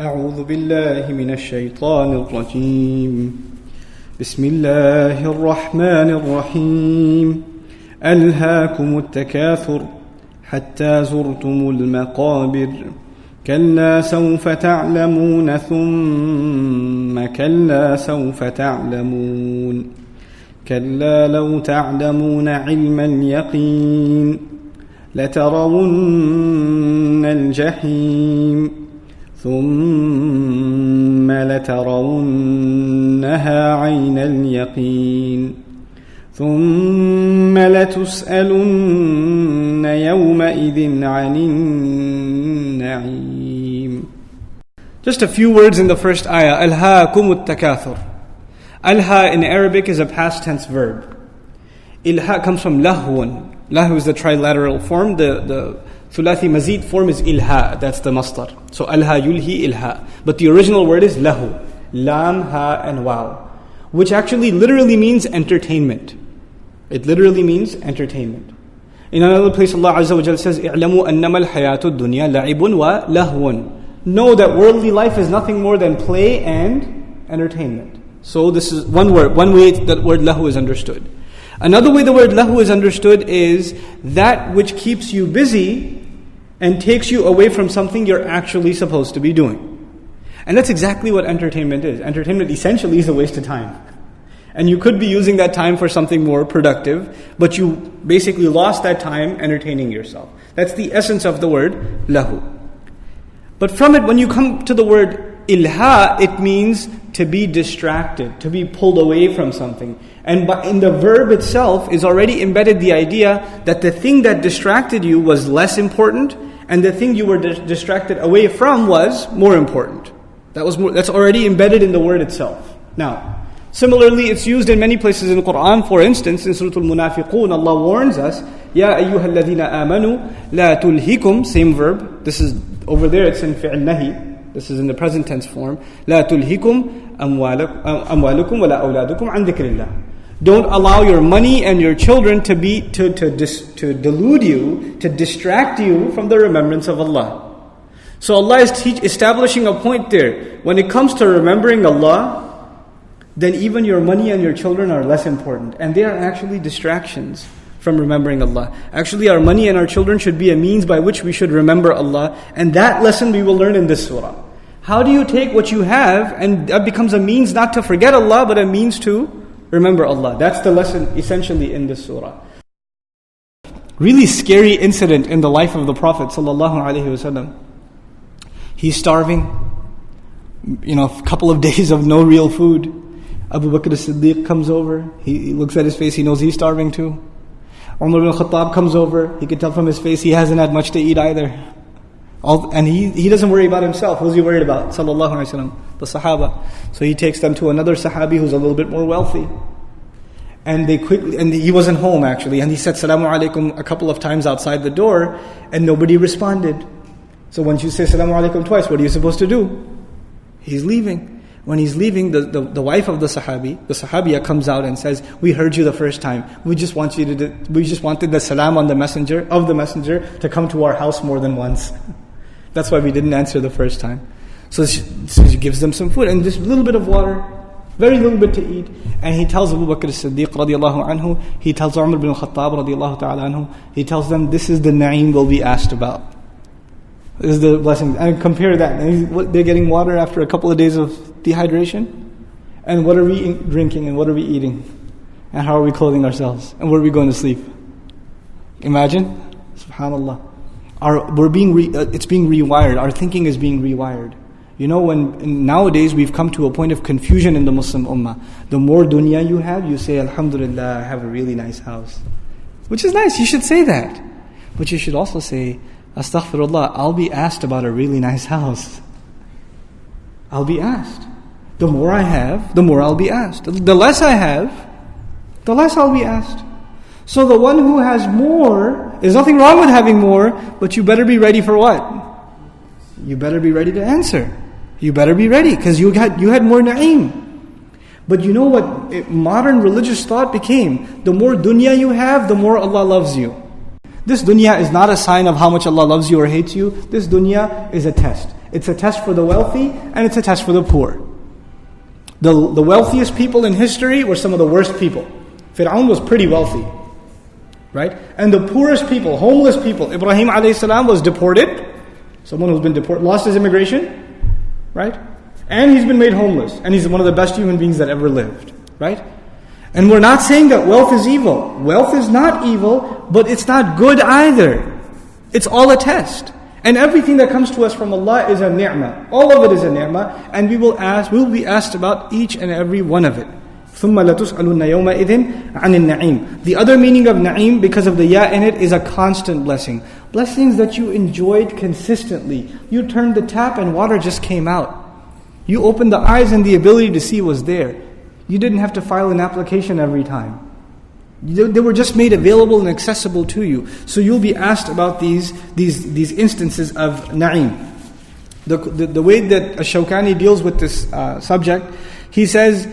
أعوذ بالله من الشيطان الرجيم. بسم الله الرحمن الرحيم. ألهاكم التكاثر حتى زرتم المقابر. كلا سوف تعلمون ثم كلا سوف تعلمون. كلا لو تعلمون علم اليقين لترون الجحيم. ثم لترونها عين اليقين ثم لتسألن يومئذ عن النعيم Just a few words in the first ayah. ألهاكم التكاثر. Alha in Arabic is a past tense verb. Ilha comes from lahwun. Lahu is the trilateral form. The, the thulathi mazid form is ilha. That's the masdar. So alha yulhi ilha. But the original word is lahu. Lam, ha, and waw. Which actually literally means entertainment. It literally means entertainment. In another place, Allah Azza wa Jal says, "I'lamu annama al-hayatu dunya la'ibun wa lahwun." Know that worldly life is nothing more than play and entertainment. So this is one word, one way that word lahu is understood. Another way the word lahu is understood is that which keeps you busy and takes you away from something you're actually supposed to be doing. And that's exactly what entertainment is. Entertainment essentially is a waste of time. And you could be using that time for something more productive, but you basically lost that time entertaining yourself. That's the essence of the word lahu. But from it, when you come to the word ilha, it means to be distracted, to be pulled away from something. And in the verb itself is already embedded the idea that the thing that distracted you was less important, and the thing you were dis- distracted away from was more important. That was more, that's already embedded in the word itself. Now, similarly, it's used in many places in the Quran. For instance, in Surah Al-Munafiqun, Allah warns us, "Ya ayyuhalladhina amanu la tulhikum." Same verb. This is over there. It's in fi'l nahi. This is in the present tense form. La tulhikum amwalukum wala awladukum an dhikrillah. Don't allow your money and your children to be to to dis, to delude you, to distract you from the remembrance of Allah. So Allah is teach, establishing a point there. When it comes to remembering Allah, then even your money and your children are less important, and they are actually distractions from remembering Allah. Actually, our money and our children should be a means by which we should remember Allah, and that lesson we will learn in this surah. How do you take what you have and that becomes a means not to forget Allah, but a means to remember Allah? That's the lesson essentially in this surah. Really scary incident in the life of the Prophet sallallahu He's starving, you know, a couple of days of no real food. Abu Bakr as-Siddiq comes over. He, he looks at his face. He knows he's starving too. Umar ibn Khattab comes over. He can tell from his face he hasn't had much to eat either. All, and he, he doesn't worry about himself. Who's he worried about? Sallallahu Alaihi Wasallam, the Sahaba. So he takes them to another Sahabi who's a little bit more wealthy. And they quickly, and he wasn't home actually, and he said Salamu Alaikum a couple of times outside the door, and nobody responded. So once you say Salamu Alaikum twice, what are you supposed to do? He's leaving when he's leaving, the, the, the, wife of the Sahabi, the Sahabiya comes out and says, We heard you the first time. We just want you to we just wanted the salam on the messenger of the messenger to come to our house more than once. That's why we didn't answer the first time. So she, so she gives them some food and just a little bit of water, very little bit to eat. And he tells Abu Bakr as-Siddiq radiallahu anhu, he tells Umar bin Khattab radiallahu ta'ala anhu, he tells them, this is the na'im we'll be asked about. This is the blessing. And compare that. They're getting water after a couple of days of dehydration. And what are we drinking and what are we eating? And how are we clothing ourselves? And where are we going to sleep? Imagine. Subhanallah. Our, we're being re, uh, it's being rewired. Our thinking is being rewired. You know, when nowadays we've come to a point of confusion in the Muslim Ummah. The more dunya you have, you say, Alhamdulillah, I have a really nice house. Which is nice, you should say that. But you should also say, Astaghfirullah, I'll be asked about a really nice house. I'll be asked. The more I have, the more I'll be asked. The less I have, the less I'll be asked. So the one who has more, there's nothing wrong with having more, but you better be ready for what? You better be ready to answer. You better be ready because you had you had more na'im. But you know what eh, modern religious thought became? The more dunya you have, the more Allah loves you. This dunya is not a sign of how much Allah loves you or hates you. This dunya is a test. It's a test for the wealthy and it's a test for the poor. The, the wealthiest people in history were some of the worst people. Fir'aun was pretty wealthy. Right? And the poorest people, homeless people, Ibrahim alayhi salam was deported. Someone who's been deported, lost his immigration. Right? And he's been made homeless. And he's one of the best human beings that ever lived. Right? And we're not saying that wealth is evil. Wealth is not evil, but it's not good either. It's all a test. And everything that comes to us from Allah is a ni'mah. All of it is a ni'mah, and we will ask, we will be asked about each and every one of it. ثُمَّ لَتُسْأَلُنَّ يَوْمَئِذٍ عَنِ النَّعِيمِ The other meaning of na'im, because of the ya in it, is a constant blessing. Blessings that you enjoyed consistently. You turned the tap and water just came out. You opened the eyes and the ability to see was there. You didn't have to file an application every time. They were just made available and accessible to you. So you'll be asked about these, these, these instances of na'im. The, the, the way that Shawkani deals with this uh, subject, he says,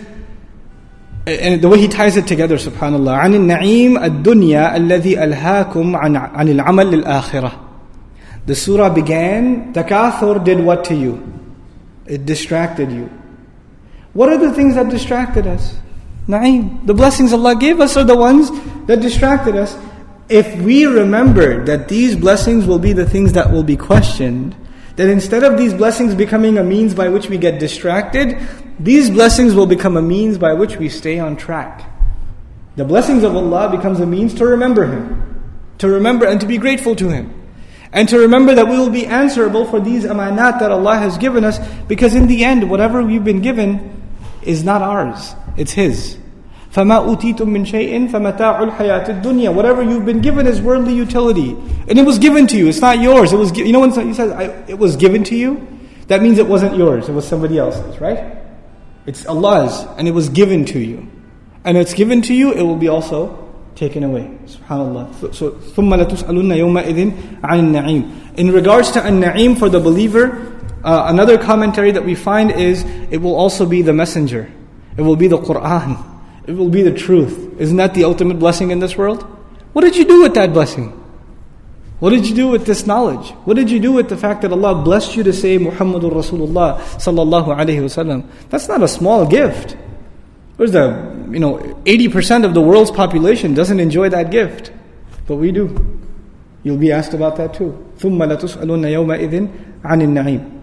and the way he ties it together, subhanAllah, عن النعيم الدنيا الذي ألهاكم عن, عن العمل للآخرة. The surah began, Takathur did what to you? It distracted you. What are the things that distracted us? Na'im. The blessings Allah gave us are the ones that distracted us. If we remember that these blessings will be the things that will be questioned, that instead of these blessings becoming a means by which we get distracted, these blessings will become a means by which we stay on track. The blessings of Allah becomes a means to remember Him, to remember and to be grateful to Him. And to remember that we will be answerable for these amanat that Allah has given us, because in the end, whatever we've been given, is not ours, it's His. فَمَا أُوتِيتُم مِّن شَيْءٍ فَمَتَاعُ الْحَيَاةِ الدُّنْيَا Whatever you've been given is worldly utility. And it was given to you, it's not yours. It was, you know when he says, it was given to you? That means it wasn't yours, it was somebody else's, right? It's Allah's, and it was given to you. And it's given to you, it will be also taken away. SubhanAllah. So, ثُمَّ لَتُسْأَلُنَّ يَوْمَئِذٍ عَنِ النَّعِيمِ In regards to an-na'im for the believer, uh, another commentary that we find is it will also be the messenger. It will be the Quran. It will be the truth. Isn't that the ultimate blessing in this world? What did you do with that blessing? What did you do with this knowledge? What did you do with the fact that Allah blessed you to say Muhammadur Rasulullah sallallahu alaihi wasallam? That's not a small gift. There's the you know 80% of the world's population doesn't enjoy that gift, but we do. You'll be asked about that too. ثم لتسألن يومئذ عن النعيم